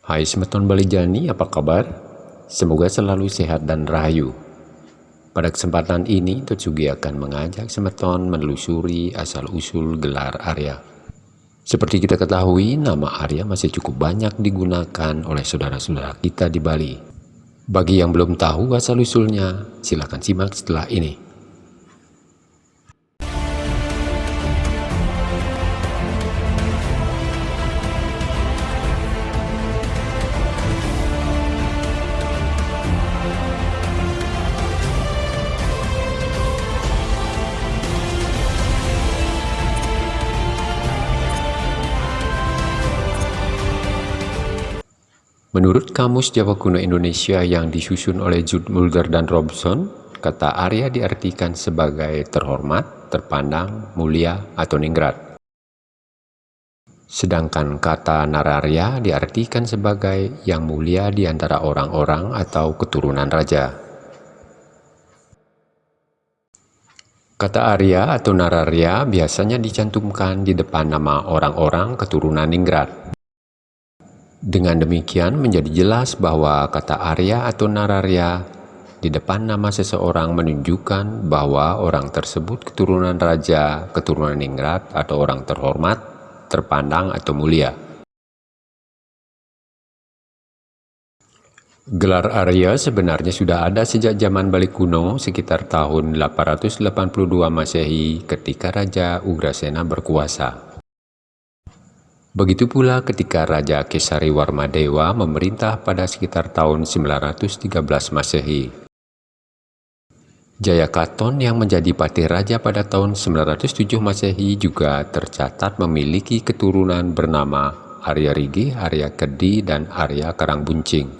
Hai Semeton Balijani, apa kabar? Semoga selalu sehat dan rahayu. Pada kesempatan ini, Totsugi akan mengajak Semeton menelusuri asal-usul gelar Arya. Seperti kita ketahui, nama Arya masih cukup banyak digunakan oleh saudara-saudara kita di Bali. Bagi yang belum tahu asal-usulnya, silakan simak setelah ini. Menurut Kamus Jawa Kuno Indonesia yang disusun oleh Jude Mulder dan Robson, kata Arya diartikan sebagai terhormat, terpandang, mulia, atau ningrat. Sedangkan kata Nararya diartikan sebagai yang mulia di antara orang-orang atau keturunan raja. Kata Arya atau Nararya biasanya dicantumkan di depan nama orang-orang keturunan Ningrat. Dengan demikian menjadi jelas bahwa kata Arya atau Nararya di depan nama seseorang menunjukkan bahwa orang tersebut keturunan raja, keturunan ningrat atau orang terhormat, terpandang atau mulia. Gelar Arya sebenarnya sudah ada sejak zaman balik kuno sekitar tahun 882 Masehi ketika Raja Ugrasena berkuasa. Begitu pula ketika Raja Kesari Warmadewa memerintah pada sekitar tahun 913 Masehi. Jayakaton yang menjadi patih raja pada tahun 907 Masehi juga tercatat memiliki keturunan bernama Arya Rigi, Arya Kedi, dan Arya Karangbuncing.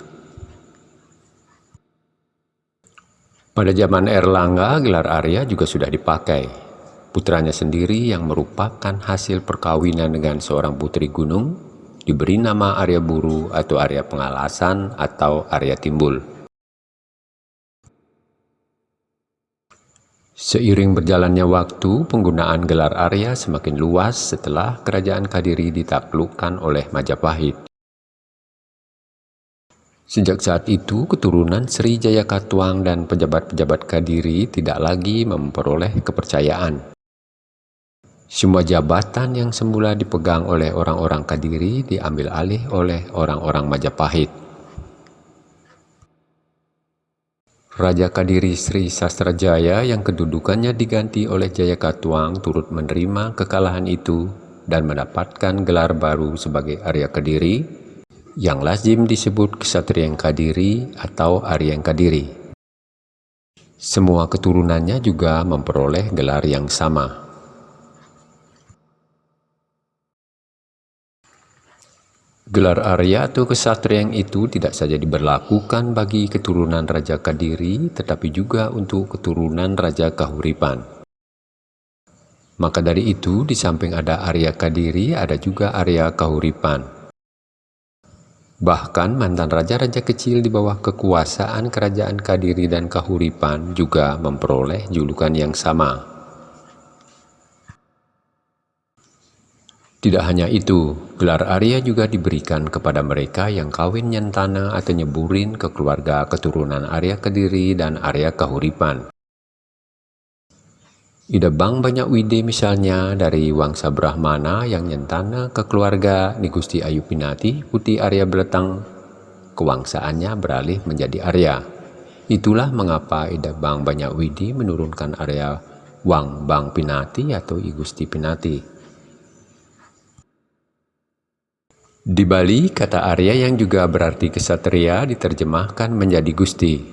Pada zaman Erlangga, gelar Arya juga sudah dipakai, Putranya sendiri yang merupakan hasil perkawinan dengan seorang putri gunung diberi nama Arya Buru atau Arya Pengalasan atau Arya Timbul. Seiring berjalannya waktu, penggunaan gelar Arya semakin luas setelah kerajaan Kadiri ditaklukkan oleh Majapahit. Sejak saat itu, keturunan Sri Jaya Katuang dan pejabat-pejabat Kadiri tidak lagi memperoleh kepercayaan. Semua jabatan yang semula dipegang oleh orang-orang Kadiri diambil alih oleh orang-orang Majapahit. Raja Kadiri Sri Sastrajaya yang kedudukannya diganti oleh Jayakatwang turut menerima kekalahan itu dan mendapatkan gelar baru sebagai Arya Kadiri yang lazim disebut Kesatrian Kadiri atau Arya Kadiri. Semua keturunannya juga memperoleh gelar yang sama. Gelar Arya atau kesatrian itu tidak saja diberlakukan bagi keturunan Raja Kadiri, tetapi juga untuk keturunan Raja Kahuripan. Maka dari itu, di samping ada Arya Kadiri, ada juga Arya Kahuripan. Bahkan mantan raja-raja kecil di bawah kekuasaan kerajaan Kadiri dan Kahuripan juga memperoleh julukan yang sama. Tidak hanya itu, gelar Arya juga diberikan kepada mereka yang kawin nyentana atau nyeburin ke keluarga keturunan Arya Kediri dan Arya Kahuripan. Ida Bang Banyak Wide misalnya dari Wangsa Brahmana yang nyentana ke keluarga Nigusti Ayu Pinati, Putih Arya Beletang, kewangsaannya beralih menjadi Arya. Itulah mengapa Ida Bang Banyak Widi menurunkan Arya Wang Bang Pinati atau Igusti Pinati. Di Bali, kata Arya yang juga berarti kesatria diterjemahkan menjadi Gusti.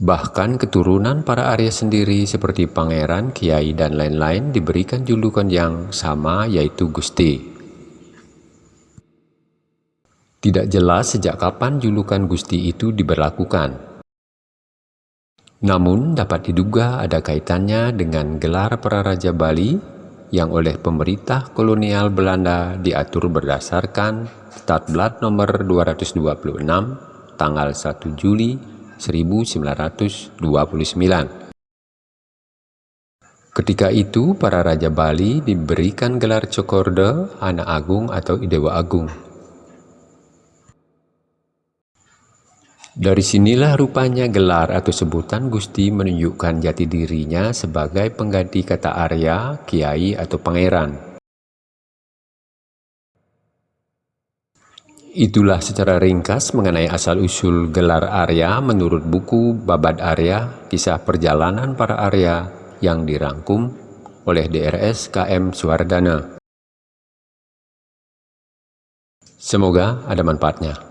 Bahkan keturunan para Arya sendiri seperti pangeran, kiai, dan lain-lain diberikan julukan yang sama yaitu Gusti. Tidak jelas sejak kapan julukan Gusti itu diberlakukan. Namun dapat diduga ada kaitannya dengan gelar para Raja Bali yang oleh pemerintah kolonial Belanda diatur berdasarkan Statblad nomor 226 tanggal 1 Juli 1929. Ketika itu, para Raja Bali diberikan gelar Cokorde, Anak Agung atau Idewa Agung. Dari sinilah rupanya gelar atau sebutan Gusti menunjukkan jati dirinya sebagai pengganti kata Arya, Kiai, atau Pangeran. Itulah secara ringkas mengenai asal-usul gelar Arya menurut buku Babad Arya, kisah perjalanan para Arya yang dirangkum oleh DRS KM Suwardana. Semoga ada manfaatnya.